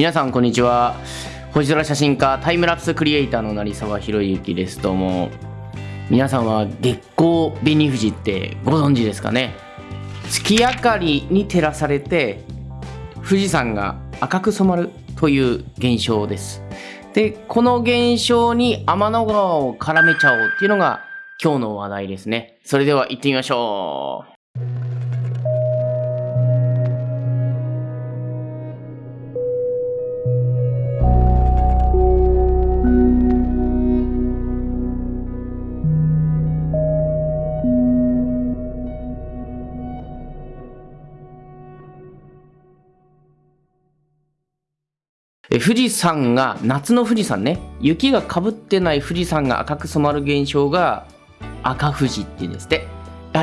皆さんこんにちは。星空写真家タイムラプスクリエイターの成沢宏之です。どうも。皆さんは月光紅富士ってご存知ですかね。月明かりに照らされて富士山が赤く染まるという現象です。でこの現象に天の川を絡めちゃおうっていうのが今日の話題ですね。それでは行ってみましょう。富士山が夏の富士山ね。雪がかぶってない富士山が赤く染まる現象が赤富士っていうんですって。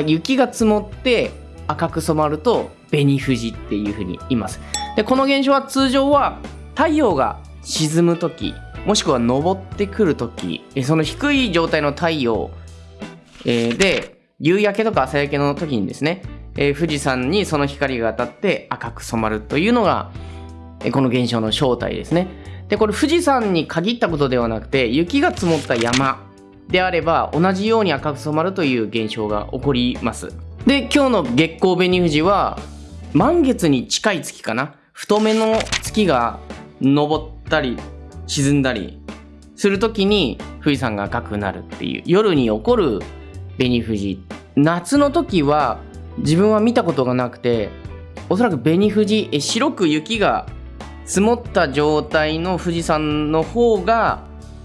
雪が積もって赤く染まると紅富士っていうふうに言います。でこの現象は通常は太陽が沈む時もしくは昇ってくる時その低い状態の太陽、えー、で夕焼けとか朝焼けの時にですね、えー、富士山にその光が当たって赤く染まるというのがこの現象の正体ですね。で、これ富士山に限ったことではなくて、雪が積もった山であれば同じように赤く染まるという現象が起こります。で、今日の月光紅富士は満月に近い月かな？太めの月が昇ったり沈んだりするときに富士山が赤くなるっていう夜に起こる紅富士。夏の時は自分は見たことがなくておそらく紅富士白く雪が積もった状態の富士山の方が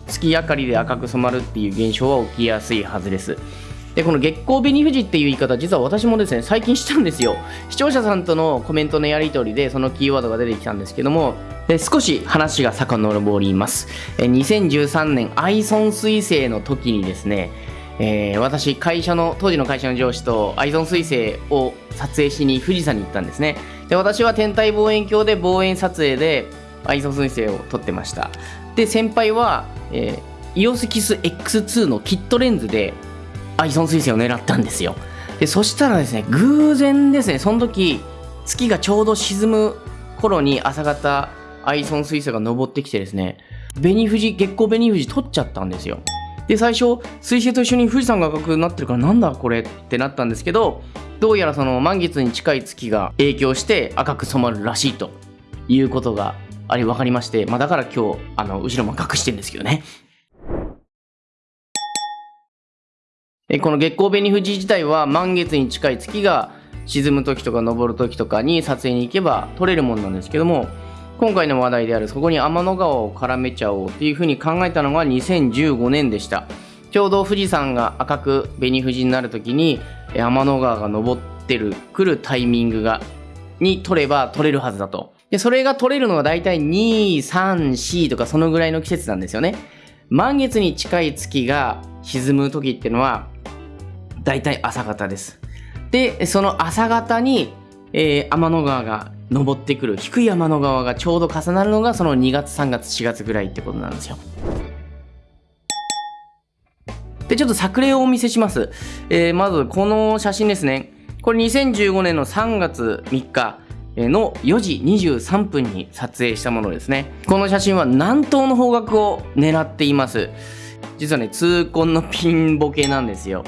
月明かりで赤く染まるっていう現象は起きやすいはずです。で、この月光紅富士っていう言い方、実は私もですね、最近したんですよ。視聴者さんとのコメントのやり取りで、そのキーワードが出てきたんですけども、で少し話が遡りますえ。2013年、アイソン彗星の時にですね、えー、私、会社の、当時の会社の上司とアイソン彗星を撮影しに富士山に行ったんですね。で、私は天体望遠鏡で望遠撮影でアイソン彗星を撮ってました。で、先輩は、えー、イオスキス X2 のキットレンズでアイソン彗星を狙ったんですよ。で、そしたらですね、偶然ですね、その時、月がちょうど沈む頃に朝方、アイソン彗星が登ってきてですね、紅富士、月光紅富士撮っちゃったんですよ。で最初水星と一緒に富士山が赤くなってるからなんだこれってなったんですけどどうやらその満月に近い月が影響して赤く染まるらしいということがあり分かりまして、まあ、だから今日あの後ろも隠してるんですけどね。えこの月光紅富士自体は満月に近い月が沈む時とか昇る時とかに撮影に行けば撮れるもんなんですけども今回の話題であるそこに天の川を絡めちゃおうっていうふうに考えたのが2015年でした。ちょうど富士山が赤く紅富士になる時に天の川が昇ってる来るタイミングがに取れば取れるはずだと。でそれが取れるのが大体234とかそのぐらいの季節なんですよね。満月に近い月が沈む時っていうのは大体朝方です。でその朝方に、えー、天の川が登ってくる低い山の側がちょうど重なるのがその2月3月4月ぐらいってことなんですよ。でちょっと作例をお見せします。えー、まずこの写真ですね。これ2015年の3月3日の4時23分に撮影したものですね。この写真は南東の方角を狙っています。実はね、痛恨のピンボケなんですよ。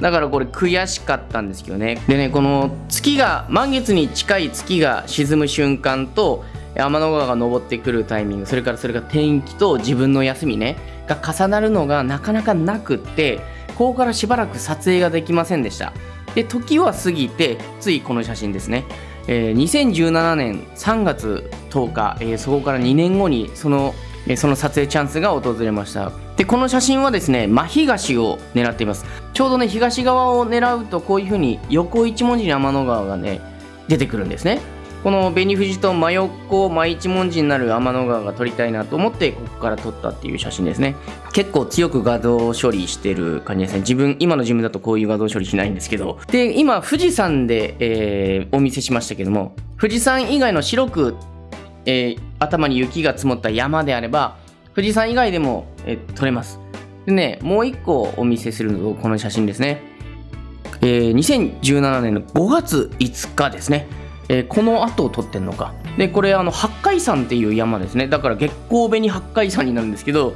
だからこれ悔しかったんですけどね。でねこの月が満月に近い月が沈む瞬間と天の川が昇ってくるタイミングそれからそれが天気と自分の休みねが重なるのがなかなかなくってここからしばらく撮影ができませんでした。で時は過ぎてついこの写真ですね、えー、2017年3月10日、えー、そこから2年後にそのえその撮影チャンスが訪れました。でこの写真はですね真東を狙っています。ちょうどね東側を狙うとこういう風に横一文字に天の川がね出てくるんですね。この紅富士と真横真一文字になる天の川が撮りたいなと思ってここから撮ったっていう写真ですね。結構強く画像処理してる感じですね。自分今の自分だとこういう画像処理しないんですけど。で今富士山で、えー、お見せしましたけども富士山以外の白くえー、頭に雪が積もった山であれば、富士山以外でも、えー、撮れます。でね、もう一個お見せするのこの写真ですね。えー、2017年の5月5日ですね。えー、この後を撮ってんのか。で、これ、あの、八海山っていう山ですねだから月光紅八海山になるんですけど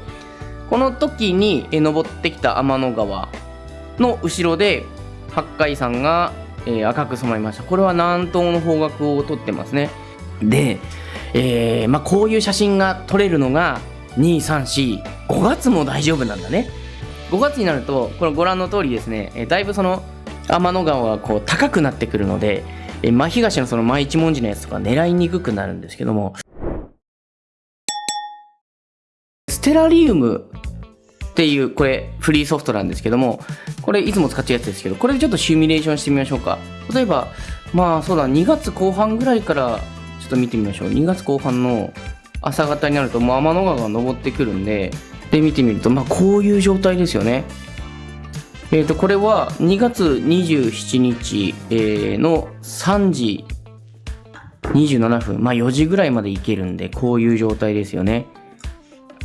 この時にえ登ってきた天の川の後ろで八海山が、えー赤く染まりましたこれは南東の方角を撮ってますねで、えーまあ、こういう写真が撮れるのが2345月も大丈夫なんだね。5月になるとこれご覧の通りですね、えだいぶその天の川がこう高くなってくるので、え真東のその真一文字のやつとか狙いにくくなるんですけども。ステラリウムっていうこれフリーソフトなんですけどもこれいつも使ってるやつですけどこれでちょっとシミュレーションしてみましょうか。例えばまあそうだ2月後半ぐらいからちょっと見てみましょう。2月後半の朝方になるともう天の川が昇ってくるんでで見てみるとまあこういう状態ですよね。えー、とこれは2月27日、えーの3時27分まあ4時ぐらいまで行けるんでこういう状態ですよね。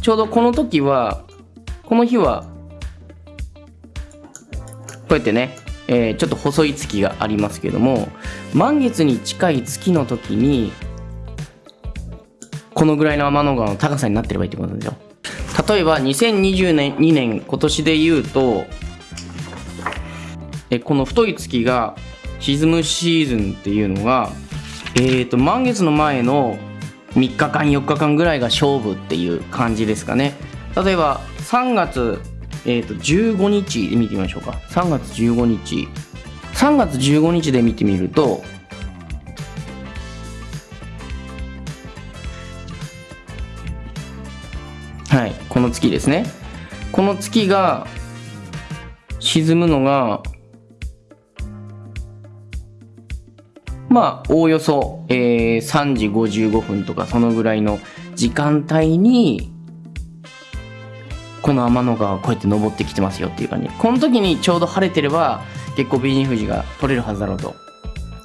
ちょうどこの時はこの日はこうやってね、えーちょっと細い月がありますけども満月に近い月の時にこのぐらいの天の川の高さになってればいいってことですよ。例えば2022年2年今年で言うとえこの太い月が沈むシーズンっていうのがえー、と満月の前の3日間4日間ぐらいが勝負っていう感じですかね。例えば3月、えー、と15日で見てみましょうか。3月15日。3月15日で見てみるとはいこの月ですね。この月が沈むのがまあおおよそ、えー3時55分とかそのぐらいの時間帯にこの天の川がこうやって登ってきてますよっていう感じ。この時にちょうど晴れてれば月光美人富士が取れるはずだろうと。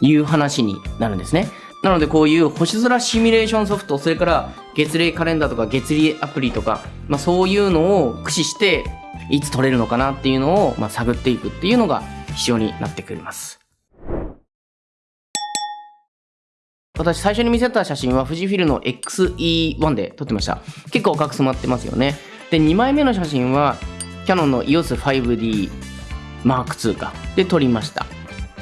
いう話になるんですね。なのでこういう星空シミュレーションソフトそれから月齢カレンダーとか月齢アプリとか、まあ、そういうのを駆使していつ取れるのかなっていうのを、まあ、探っていくっていうのが必要になってくります。私最初に見せた写真は富士フィルの XE1 で撮ってました。結構赤く染まってますよね。で2枚目の写真はキャノンの EOS5D Mark II かで撮りました。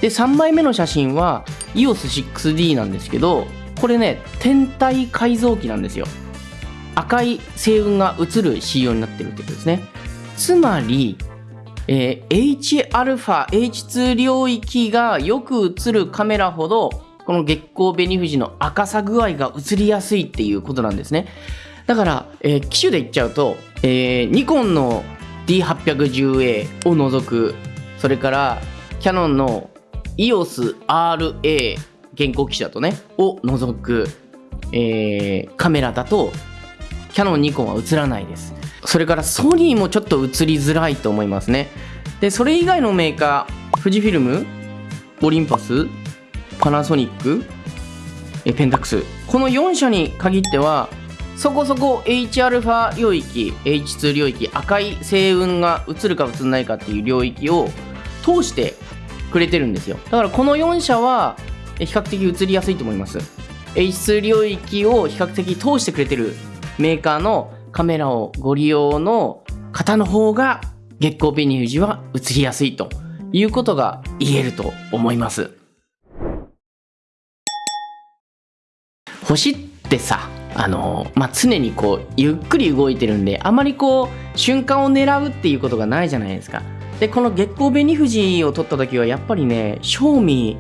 で3枚目の写真は EOS6D なんですけどこれね天体改造機なんですよ。赤い星雲が映る仕様になってるってことですね。つまり、えー Hα、H2 領域がよく映るカメラほどこの月光紅富士の赤さ具合が映りやすいっていうことなんですね。だから、えー機種で言っちゃうと、えーニコンの D810A を除くそれからキャノンの EOSRA 現行機種だとねを除く、えーカメラだとキャノンニコンは映らないです。それからソニーもちょっと映りづらいと思いますね。でそれ以外のメーカー富士フィルムオリンパスパナソニックえペンタックス。この4社に限ってはそこそこ Hα 領域 H2 領域赤い星雲が映るか映らないかっていう領域を通してくれてるんですよ。だからこの4社は比較的映りやすいと思います。H2 領域を比較的通してくれてるメーカーのカメラをご利用の方の方が月光紅富士は映りやすいということが言えると思います。星ってさあのまあ、常にこうゆっくり動いてるんであまりこう瞬間を狙うっていうことがないじゃないですか。でこの月光紅富士を撮った時はやっぱりね正味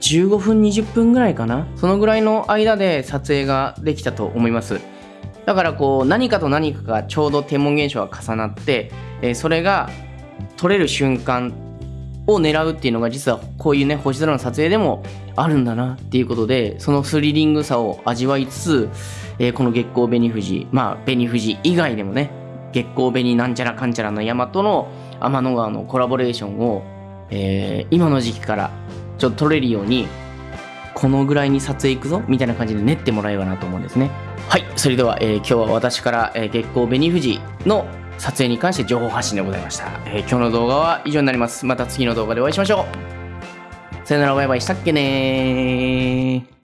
15分20分ぐらいかな。そのぐらいの間で撮影ができたと思います。だからこう何かと何かがちょうど天文現象が重なって、それが撮れる瞬間を狙うっていうのが実はこういうね星空の撮影でもあるんだなっていうことでそのスリリングさを味わいつつ、えーこの月光紅富士まあ紅富士以外でもね月光紅なんちゃらかんちゃらの山との天の川のコラボレーションを、えー今の時期からちょっと撮れるようにこのぐらいに撮影行くぞみたいな感じで練ってもらえばなと思うんですね。はいそれでは、えー今日は私から、えー月光紅富士の撮影に関して情報発信でございました、えー今日の動画は以上になります。また次の動画でお会いしましょう。さよならバイバイしたっけねー。